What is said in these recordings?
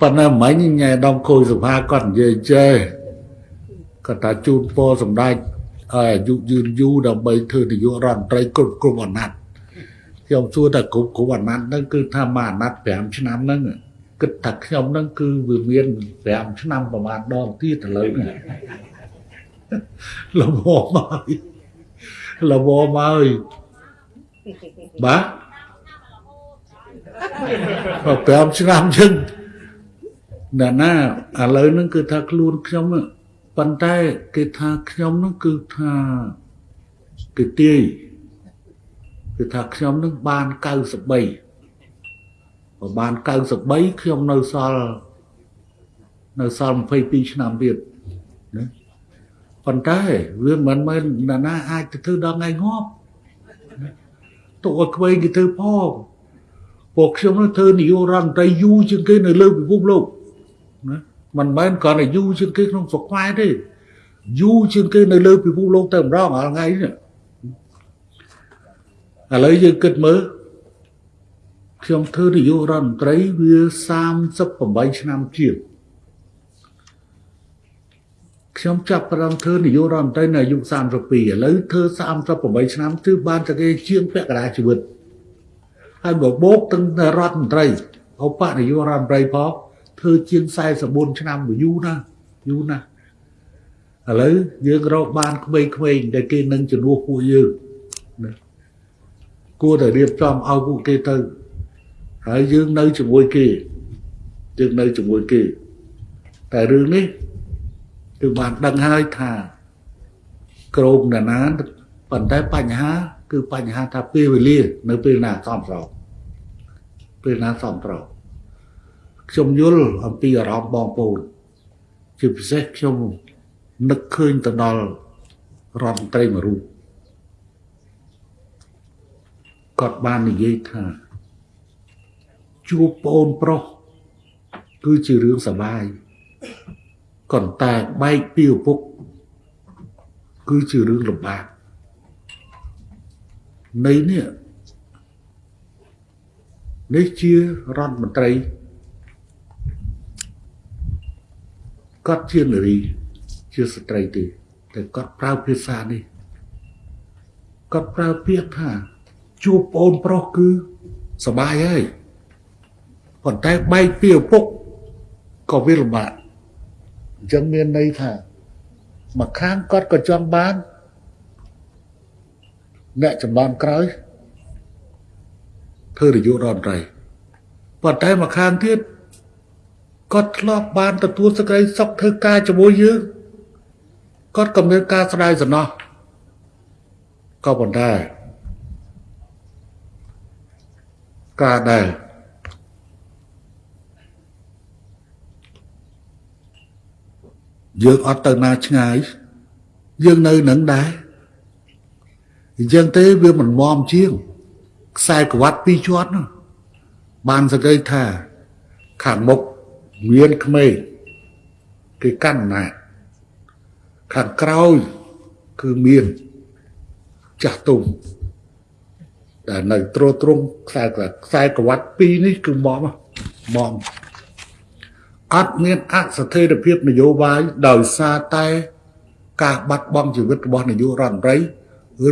ប៉ុន្តែមិញញ៉ែដំខូចសុផាគាត់និយាយចេះគាត់ថាជូនពរសម្ដេចឲ្យអាយុយឺនយូរដើម្បីធ្វើនាយករដ្ឋមន្ត្រីគ្រប់គ្រប់អាណត្តិខ្ញុំសួរថាគ្រប់គ្រប់អាណត្តិហ្នឹងគឺថាមួយអាណត្តិ5ឆ្នាំហ្នឹងគិតថាខ្ញុំហ្នឹងគឺវាមាន5ឆ្នាំប្រហែលដងទៀតឥឡូវហ្នឹងលំមកមកលំមកមកបាទ5ឆ្នាំចឹង ណាណាឥឡូវហ្នឹងគឺថាខ្លួនខ្ញុំប៉ុន្តែគេថាខ្ញុំហ្នឹងគឺថាគេទាយគឺថាខ្ញុំនឹងបាន93បើបាន93ខ្ញុំនៅសល់នៅសល់22ឆ្នាំទៀតណាប៉ុន្តែវាមិនមែនណាណាអាចទៅធ្វើដល់ថ្ងៃងាប់ទុកឲ្យក្វេងគេធ្វើផងពួកខ្ញុំនឹងធ្វើនយោបាយរដ្ឋមន្ត្រីយូរជាងគេនៅលើពិភពលោក ណាមិនមែនគ្រាន់តែយូរជាងគេក្នុងស្រុកខ្មែរទេយូរជាងគេនៅលើពិភពលោកតែម្ដងរាល់ថ្ងៃនេះឥឡូវយើងគិតមើលខ្ញុំធ្វើនាយករដ្ឋមន្ត្រីវា38ឆ្នាំជាងខ្ញុំចាប់ផ្ដើមធ្វើនាយករដ្ឋមន្ត្រីនៅអាយុ32ឥឡូវធ្វើ38ឆ្នាំគឺបានតែគេជាងពាក់កណ្ដាលជីវិតហើយបបោកទាំងរដ្ឋមន្ត្រីឧបនាយករដ្ឋមន្ត្រីផង ធ្វើជាង44ឆ្នាំយូរណាស់យូរណាស់ឥឡូវយើងរកបានក្មេងៗដែលគេនឹងជំនួសពួកយើងណាគួរតែរៀបចំឲ្យពួកគេទៅហើយយើងនៅជាមួយគេយើងនៅជាមួយគេ តែរឿងនេះគឺបានដឹងហើយថាក្រមណានាប៉ុន្តែបញ្ហា គឺបញ្ហាថាពេលវេលា នៅពេលណាសំស្របពេលណាសំស្រប ខ្ញុំយល់អំពីអារម្មណ៍បងប្អូនជាពិសេសខ្ញុំនឹកឃើញទៅដល់រដ្ឋមន្ត្រីមួយរូបគាត់បាននិយាយថាជួបប្អូនប្រុសគឺជារឿងសបាយប៉ុន្តែបែកពីឪពុក គឺជារឿងលំបាកនៃនេះនេះជារដ្ឋមន្ត្រី គាត់ជានារី ជាស្ត្រីទេតែគាត់ប្រើភាសានេះគាត់ប្រើពាក្យថាជួបប្អូនប្រុសគឺសបាយហើយប៉ុន្តែបែកពីឪពុកក៏វាលំបាកអញ្ចឹងមានន័យថាមួយខាងគាត់ក៏ចង់បានអ្នកចំបានក្រោយធ្វើរយុរដ្ឋមន្ត្រីប៉ុន្តែមួយខាងទៀត គាត់ធ្លាប់បានទទួលសេចក្តីសុខធ្វើការជាមួយយើងគាត់ក៏មានការស្ដាយសំណោះក៏ប៉ុន្តែការដែលយើងអត់ទៅណាឆ្ងាយយើងនៅនឹងដែរអញ្ចឹងទេវាមិនមមជាងខ្សែក្រវ៉ាត់ពីរជាន់នោះបានសង្កេតថាខាងមុខ មានក្មេងគេកាន់ណាខាងក្រោយគឺមានចាស់ទុំដែលនៅត្រួតត្រងខ្សែខ្សែក្រវ៉ាត់ពីរនេះគឺមកមកអត់មានអស្ថិរភាពនយោបាយដោយសារតែការបាត់បង់ជីវិតរបស់នាយករដ្ឋមន្ត្រី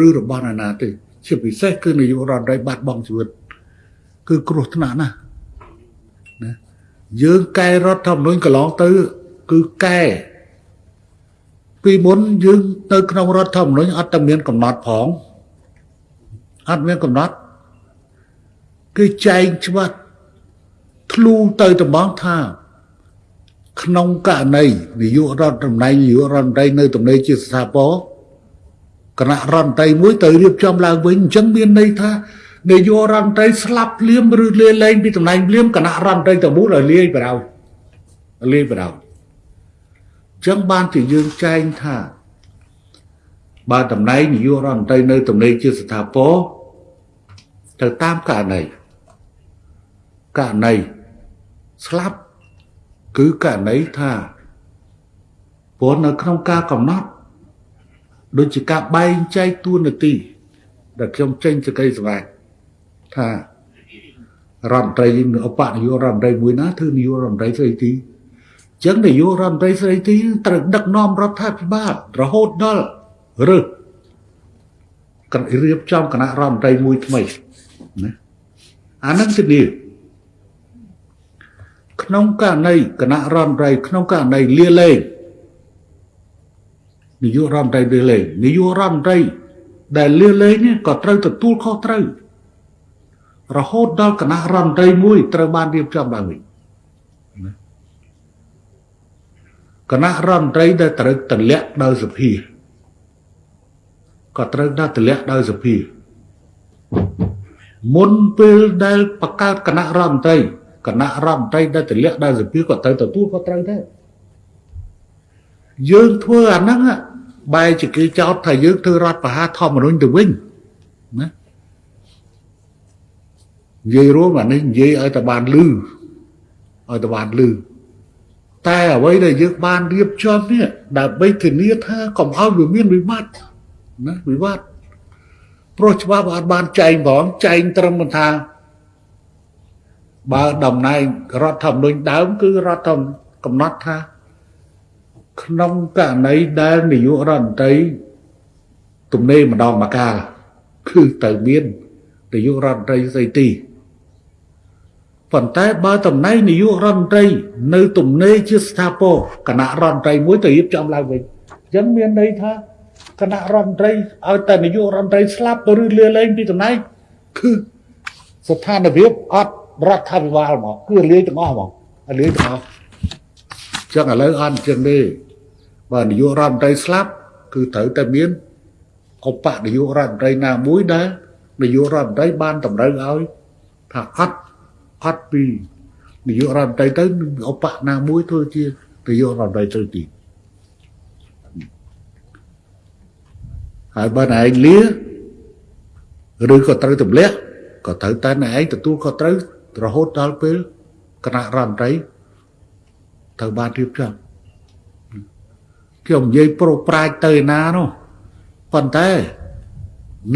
ឬរបស់ណានាទេជាពិសេសគឺនាយករដ្ឋមន្ត្រីបាត់បង់ជីវិត គឺគ្រោះថ្នាក់ណាស់ណា យើងកែរដ្ឋធម្មនុញ្ញកន្លងទៅ គឺកែពីមុនយើងទៅក្នុងរដ្ឋធម្មនុញ្ញអត់តែមានកំណត់ផងអត់មានកំណត់គឺចែងច្បាស់ធ្លូទៅតំងថា ក្នុងករណីនាយករដ្ឋតំណែងនាយករដ្ឋមន្ត្រីនៅតំណែងជាស្ថាពរគណៈរដ្ឋមន្ត្រីមួយទៅរៀបចំឡើងវិញអញ្ចឹងមានន័យថា នាយករដ្ឋមន្ត្រីស្លាប់ភ្លាមឬលាលែងពីតំណែងភ្លាមគណៈរដ្ឋមន្ត្រីទៅមូលឲ្យលាយបដៅលាយបដៅអញ្ចឹងបានជាយើងចែងថាបើតំណែងនាយករដ្ឋមន្ត្រីនៅតំណែងជាស្ថាពរទៅតាមករណីករណីស្លាប់គឺករណីថាព្រោះនៅក្នុងការកំណត់ដូចជាការបែងចែកតួនាទីដែលខ្ញុំចេញសេចក្តីសម្រេច ថារដ្ឋមន្ត្រីឧបនាយករដ្ឋមន្ត្រីមួយណាធ្វើនាយករដ្ឋមន្ត្រីស្រីទីអញ្ចឹងនាយករដ្ឋមន្ត្រីស្រីទីត្រូវដឹកនាំរដ្ឋាភិបាលរហូតដល់រើសរៀបចំគណៈរដ្ឋមន្ត្រីមួយថ្មីណាអានឹងធានាក្នុងករណីគណៈរដ្ឋមន្ត្រីក្នុងករណីលាលែងនាយករដ្ឋមន្ត្រីលាលែងនាយករដ្ឋមន្ត្រីដែលលាលែងនេះក៏ត្រូវទទួលខុសត្រូវ រហូតដល់គណៈរដ្ឋមន្ត្រីមួយត្រូវបានរៀបចំឡើងវិញគណៈរដ្ឋមន្ត្រីដែលត្រូវទម្លាក់ដោយសភាក៏ត្រូវដល់ទម្លាក់ដោយសភាមុនពេលដែលបង្កើតគណៈរដ្ឋមន្ត្រីគណៈរដ្ឋមន្ត្រីដែលទម្លាក់ដោយសភាក៏ត្រូវទទួលក៏ត្រូវដែរយើងធ្វើអាហ្នឹងបែរជាគេចោទថាយើងធ្វើរដ្ឋប្រហារធម្មនុញ្ញទៅវិញណា និយាយរួមអានេះនិយាយឲ្យតែបានលឺឲ្យតែបានលឺតែអ្វីដែលយើងបានរៀបចំនេះដើម្បីធានាថាកុំឲ្យវាមានវិបត្តិណាវិបត្តិព្រោះច្បាប់អត់បានចែងផងចែងត្រឹមថាបើតំណែងរដ្ឋធម្មនុញ្ញដើមគឺរដ្ឋធម្មនុញ្ញកំណត់ថា ក្នុងករណីដែលនាយករដ្ឋមន្ត្រីទំនេរម្ដងមកកាលគឺត្រូវមាននាយករដ្ឋមន្ត្រីស្ដីទី ប៉ុន្តែបើតំណែងនាយករដ្ឋមន្ត្រីនៅទំនេរជាស្ថាពរគណៈរដ្ឋមន្ត្រីមួយទៅរៀបចំឡើងវិញអញ្ចឹងមានន័យថាគណៈរដ្ឋមន្ត្រីឲ្យតែនាយករដ្ឋមន្ត្រីស្លាប់ទៅឬលាលែងពីតំណែងគឺស្ថានភាពអត់រដ្ឋាភិបាលហ្មងគឺលាយទាំងអស់ហ្មងលាយទាំងអស់ចឹងឥឡូវអត់ចឹងទេបើនាយករដ្ឋមន្ត្រីស្លាប់គឺត្រូវតែមានឧបនាយករដ្ឋមន្ត្រីណាមួយដែលនាយករដ្ឋមន្ត្រីបានតម្រូវឲ្យថាអត់ អត់ពីនាយករដ្ឋមន្ត្រីទៅឧបណាមួយធ្វើជានាយករដ្ឋមន្ត្រីទៅទីហើយបើណែឯងលាឬក៏ត្រូវទម្លាក់ក៏ត្រូវតែណែឯងទទួលខុសត្រូវរហូតដល់ពេលគណៈរដ្ឋមន្ត្រីត្រូវបានរៀបចំខ្ញុំនិយាយប្រុសប្រាជ្ញទៅណានោះប៉ុន្តែ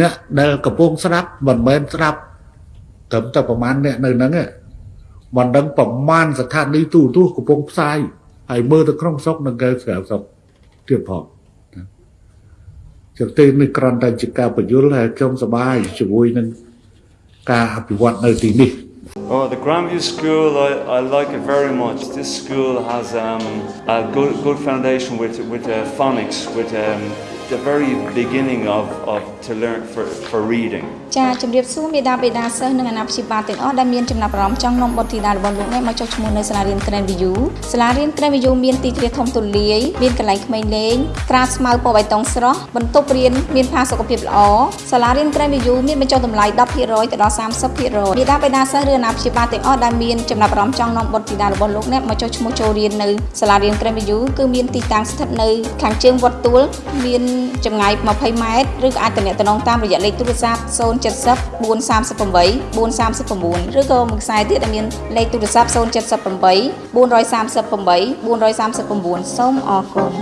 អ្នកដែលកំពុងស្ដាប់មិនមែនស្ដាប់ ត្រឹមតែប្រមាណអ្នកនៅហ្នឹងមិនដឹងប្រមាណស្ថានីយទូរទស្សន៍កំពុងផ្សាយហើយមើលទៅក្នុងស្រុកនិងក្រៅស្រុកទៀតផងចឹងទេនេះគ្រាន់តែជាការបញ្យល់ហើយខ្ញុំសប្បាយជាមួយនឹងការអភិវឌ្ឍនៅទីនេះ Oh, the Grandview School, I, I like it very much. This school has um, a good, good foundation with, with uh, phonics, with um, the very beginning of, of to learn for, for reading. ចាជំរាបសួរមេដាបេដាសិស្សនិងអាណាព្យាបាលទាំងអស់ដែលមានចំណាប់អារម្មណ៍ចង់នាំបុត្រធីតារបស់លោកនេះមកចុះឈ្មោះនៅសាលារៀន Grand View សាលារៀន Grand View មានទីធ្លាធំទូលាយមានកន្លែងក្មេងលេងក្រាលស្មៅពណ៌បៃតងស្រស់បន្ទប់រៀនមានផាសុកភាពល្អសាលារៀន Grand View មានបញ្ចុះតម្លៃ10%ទៅដល់30%មេដាបេដាសិស្សឬអាណាព្យាបាលទាំងអស់ដែលមានចំណាប់អារម្មណ៍ចង់នាំបុត្រធីតារបស់លោកនេះមកចុះឈ្មោះចូលរៀននៅសាលារៀន Grand View គឺមានទីតាំងស្ថិតនៅខាងជើងវត្តទួលមានចម្ងាយ20ម៉ែត្រឬក៏អាចទំនាក់ទំនងតាមរយៈលេខទូរស័ព្ទ070 438 439ឬក៏មួយខ្សែទៀតដែលមានលេខទូរស័ព្ទ078 438 439សូមអរគុណ